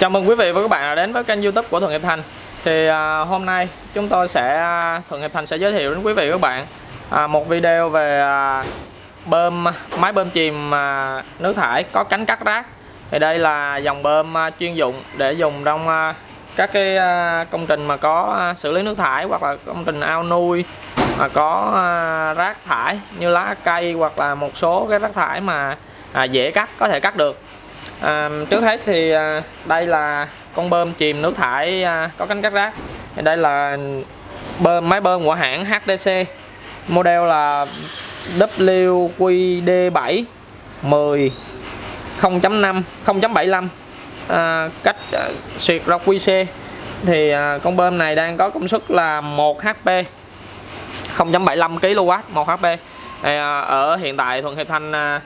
Chào mừng quý vị và các bạn đã đến với kênh youtube của Thuận Hiệp Thành. Thì à, hôm nay chúng tôi sẽ à, Thuận Hiệp Thành sẽ giới thiệu đến quý vị và các bạn à, Một video về à, bơm máy bơm chìm à, nước thải có cánh cắt rác. Thì đây là dòng bơm à, chuyên dụng để dùng trong à, các cái à, công trình mà có à, xử lý nước thải hoặc là công trình ao nuôi mà có à, rác thải như lá cây hoặc là một số cái rác thải mà à, dễ cắt có thể cắt được à, trước hết thì à, đây là con bơm chìm nước thải à, có cánh cắt rác. Thì đây là bơm máy bơm của hãng HTC model là WQD7 10 0.5 0.75 à, cách à, xuyệt ra QC thì à, con bơm này đang có công suất là 1 HP 0.75 kW 1 HP thì, à, ở hiện tại Thuận Hiệp Thanh à,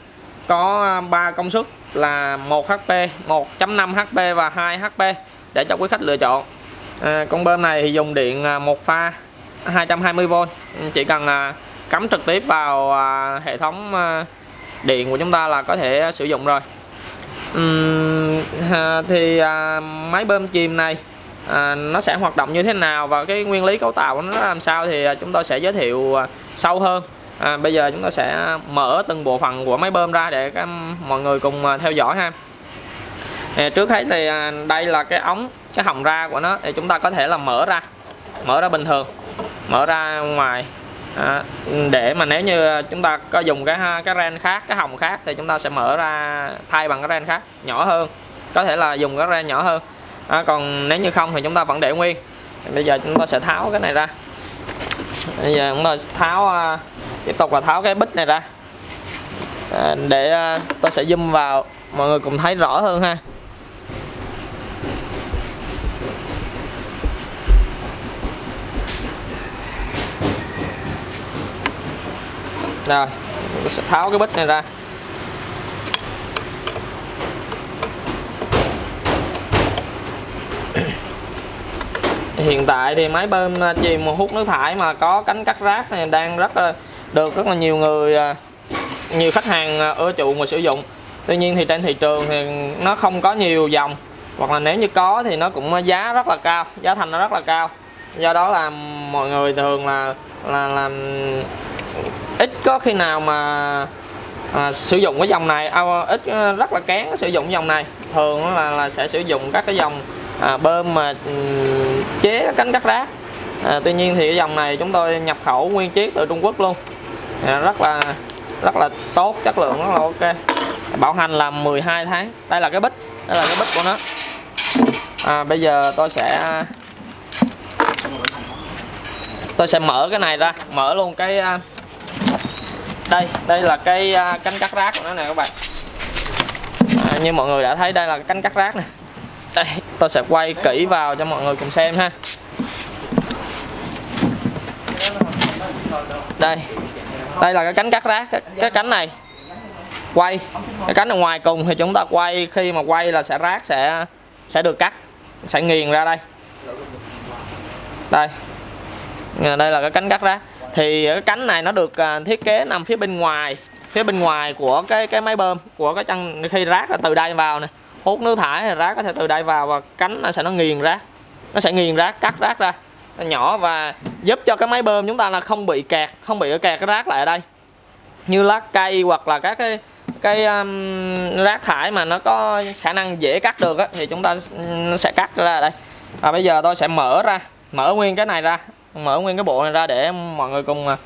có 3 công suất là 1 HP, 1.5 HP và 2 HP để cho quý khách lựa chọn. À, con bơm này thì dùng điện à, một pha 220V, ừ, chỉ cần à, cắm trực tiếp vào à, hệ thống à, điện của chúng ta là có thể sử dụng rồi. Uhm, à, thì à, máy bơm chìm này à, nó sẽ hoạt động như thế nào và cái nguyên lý cấu tạo của nó làm sao thì à, chúng tôi sẽ giới thiệu à, sâu hơn à, bây giờ chúng ta sẽ mở từng bộ phận của máy bơm ra để các mọi người cùng à, theo dõi ha. À, trước hết thì à, đây là cái ống cái họng ra của nó thì chúng ta có thể là mở ra mở ra bình thường mở ra ngoài. À, để mà nếu như à, chúng ta có dùng cái cái ren khác cái họng khác thì chúng ta sẽ mở ra thay bằng cái ren khác nhỏ hơn có thể là dùng cái ren nhỏ hơn. À, còn nếu như không thì chúng ta vẫn để nguyên. Bây giờ chúng ta sẽ tháo cái này ra. Bây giờ chúng ta tháo uh, tiếp tục là tháo cái bít này ra. À, để à, tôi sẽ zoom vào mọi người cùng thấy rõ hơn ha. Rồi tôi sẽ tháo cái bít này ra. Hiện tại thì máy bơm à, chìm hút nước thải mà có cánh cắt rác này đang rất là được rất là nhiều người à, nhiều khách hàng à, ưa chuộng và sử dụng. Tuy nhiên thì trên thị trường thì nó không có nhiều dòng. Hoặc là nếu như có thì nó cũng giá rất là cao giá thành nó rất là cao. Do đó là mọi người thường là là làm ít có khi nào mà à, sử dụng cái dòng này à, ít à, rất là kén sử dụng dòng này. Thường là là sẽ sử dụng các cái dòng à, bơm mà ừ, chế cánh cắt rác. À, tuy nhiên thì cái dòng này chúng tôi nhập khẩu nguyên chiếc từ Trung Quốc luôn. Dạ, rất là rất là tốt chất lượng rất là ok. Bảo hành là 12 tháng. Đây là cái bích. Đây là cái bích của nó. À, bây giờ tôi sẽ tôi sẽ mở cái này ra. Mở luôn cái à, đây. Đây là cái à, cánh cắt rác của nó nè các bạn. À, như mọi người đã thấy đây là cánh cắt rác nè. Đây tôi sẽ quay kỹ vào cho mọi người cùng xem ha. Đây đây là cái cánh cắt rác cái, cái cánh này. Quay. Cái cánh ở ngoài cùng thì chúng ta quay khi mà quay là sẽ rác sẽ sẽ được cắt sẽ nghiền ra đây. Đây. Ờ, đây là cái cánh cắt rác. Thì cái cánh này nó được à, thiết kế nằm phía bên ngoài phía bên ngoài của cái cái máy bơm của cái chân khi rác là từ đây vào nè. Hút nước thải thì rác có thể từ đây vào và cánh nó sẽ nó nghiền rác nó sẽ nghiền rác cắt rác ra nhỏ và giúp cho cái máy bơm chúng ta là không bị kẹt không bị kẹt cái rác lại ở đây. Như lá cây hoặc là các cái cái um, rác thải mà nó có khả năng dễ cắt được á, thì chúng ta ừ, sẽ cắt ra đây. Và bây giờ tôi sẽ mở ra mở nguyên cái này ra mở nguyên cái bộ này ra để mọi người cùng à,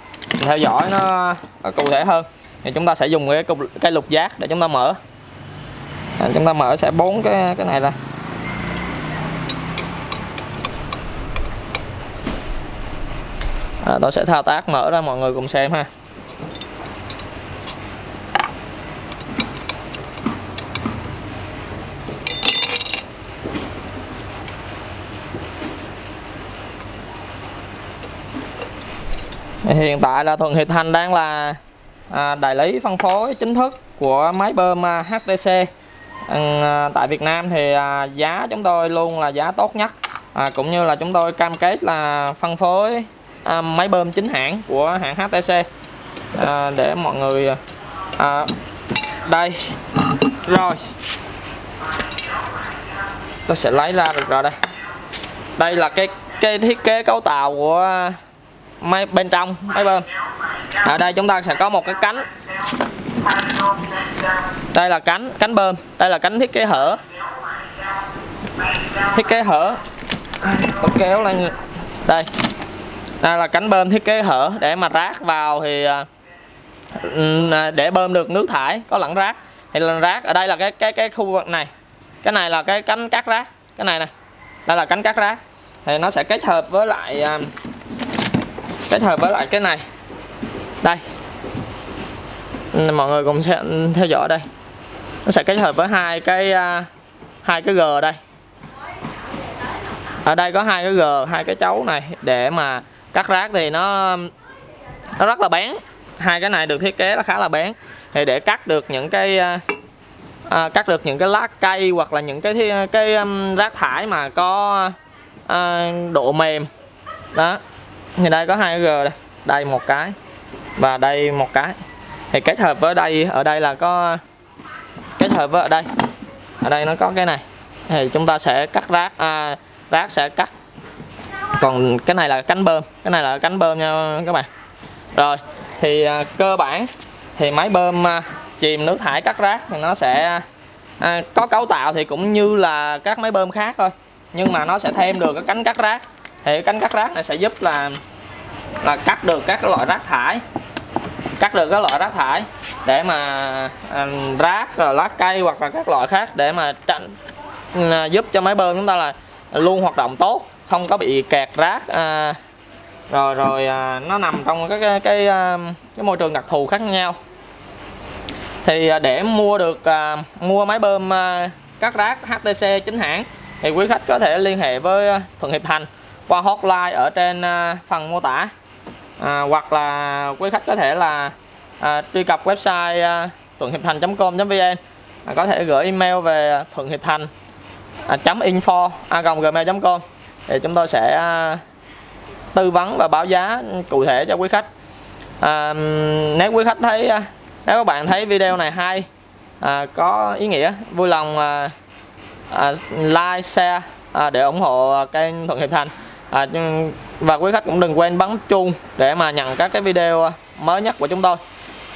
theo dõi nó, nó cụ thể hơn. Thì chúng ta sẽ dùng cái cái lục giác để chúng ta mở. À, chúng ta mở sẽ bốn cái cái này ra. À, tôi sẽ thao tác mở ra mọi người cùng xem ha. Hiện tại là Thuận Hiệp Thành đang là à, đại lý phân phối chính thức của máy bơm à, HTC à, tại Việt Nam thì à, giá chúng tôi luôn là giá tốt nhất. À, cũng như là chúng tôi cam kết là phân phối à, máy bơm chính hãng của hãng HTC à, để mọi người à, đây rồi. Tôi sẽ lấy ra được rồi đây. Đây là cái cái thiết kế cấu tạo của máy bên trong máy bơm. Ở đây chúng ta sẽ có một cái cánh. Đây là cánh cánh bơm. Đây là cánh thiết kế hở. Thiết kế hở. Tôi kéo lên. Đây đây là cánh bơm thiết kế hở để mà rác vào thì à, à, để bơm được nước thải, có lẫn rác. Thì là rác, ở đây là cái cái cái khu vực này. Cái này là cái cánh cắt rác. Cái này nè, đây là cánh cắt rác. Thì nó sẽ kết hợp với lại kết hợp với lại cái này. Đây. Mọi người cùng sẽ theo dõi đây. Nó sẽ kết hợp với hai cái hai cái g đây. Ở đây có hai cái g, hai cái chấu này để mà cắt rác thì nó nó rất là bén hai cái này được thiết kế là khá là bén thì để cắt được những cái à, à, cắt được những cái lá cây hoặc là những cái cái um, rác thải mà có à, độ mềm. Đó. Thì đây có hai g đây. Đây một cái và đây một cái. Thì kết hợp với đây ở đây là có kết hợp với ở đây. Ở đây nó có cái này. Thì chúng ta sẽ cắt rác à, rác sẽ cắt còn cái này là cánh bơm. Cái này là cánh bơm nha các bạn. Rồi thì à, cơ bản thì máy bơm à, chìm nước thải cắt rác thì nó sẽ à, có cấu tạo thì cũng như là các máy bơm khác thôi. Nhưng mà nó sẽ thêm được cái cánh cắt rác. Thì cái cánh cắt rác này sẽ giúp là là cắt được các loại rác thải. Cắt được các loại rác thải để mà à, rác rồi lá cây hoặc là các loại khác để mà tránh à, giúp cho máy bơm chúng ta là luôn hoạt động tốt không có bị kẹt rác à, rồi rồi à, nó nằm trong cái cái cái, à, cái môi trường đặc thù khác nhau. Thì à, để mua được à, mua máy bơm à, cắt rác HTC chính hãng thì quý khách có thể liên hệ với à, Thuận Hiệp Thành qua hotline ở trên à, phần mô tả. À, hoặc là quý khách có thể là à, truy cập website à, thuận hiệp thành.com.vn à, có thể gửi email về thuận hiệp thành à, .info a gmail.com thì chúng tôi sẽ à, tư vấn và báo giá cụ thể cho quý khách. À, nếu quý khách thấy à, nếu các bạn thấy video này hay à, có ý nghĩa vui lòng à, à, like share à, để ủng hộ kênh Thuận Hiệp Thành. À, và quý khách cũng đừng quên bấm chuông để mà nhận các cái video mới nhất của chúng tôi.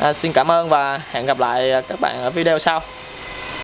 À, xin cảm ơn và hẹn gặp lại các bạn ở video sau.